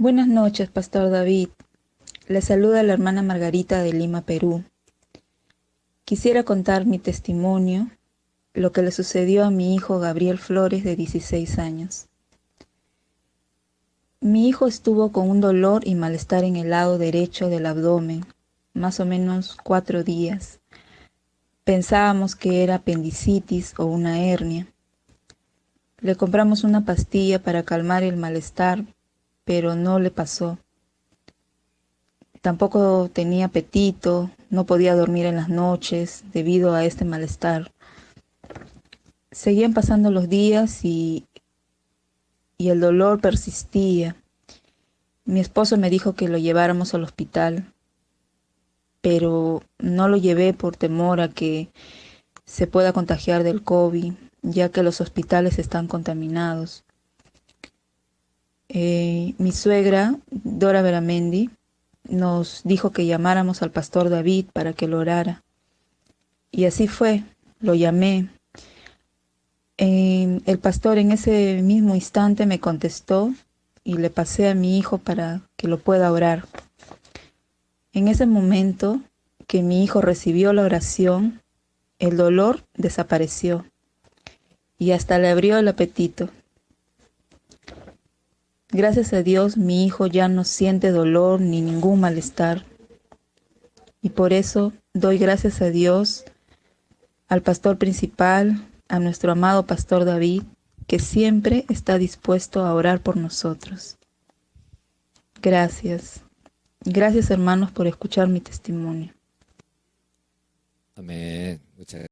Buenas noches, Pastor David. Le saluda la hermana Margarita de Lima, Perú. Quisiera contar mi testimonio, lo que le sucedió a mi hijo Gabriel Flores de 16 años. Mi hijo estuvo con un dolor y malestar en el lado derecho del abdomen, más o menos cuatro días. Pensábamos que era apendicitis o una hernia. Le compramos una pastilla para calmar el malestar, pero no le pasó. Tampoco tenía apetito, no podía dormir en las noches debido a este malestar. Seguían pasando los días y, y el dolor persistía. Mi esposo me dijo que lo lleváramos al hospital, pero no lo llevé por temor a que se pueda contagiar del COVID, ya que los hospitales están contaminados. Eh, mi suegra, Dora Veramendi, nos dijo que llamáramos al pastor David para que lo orara. Y así fue, lo llamé. el pastor en ese mismo instante me contestó y le pasé a mi hijo para que lo pueda orar. En ese momento que mi hijo recibió la oración, el dolor desapareció y hasta le abrió el apetito. Gracias a Dios mi hijo ya no siente dolor ni ningún malestar. Y por eso doy gracias a Dios, al pastor principal, a nuestro amado pastor David, que siempre está dispuesto a orar por nosotros. Gracias. Gracias hermanos por escuchar mi testimonio. Amén. Muchas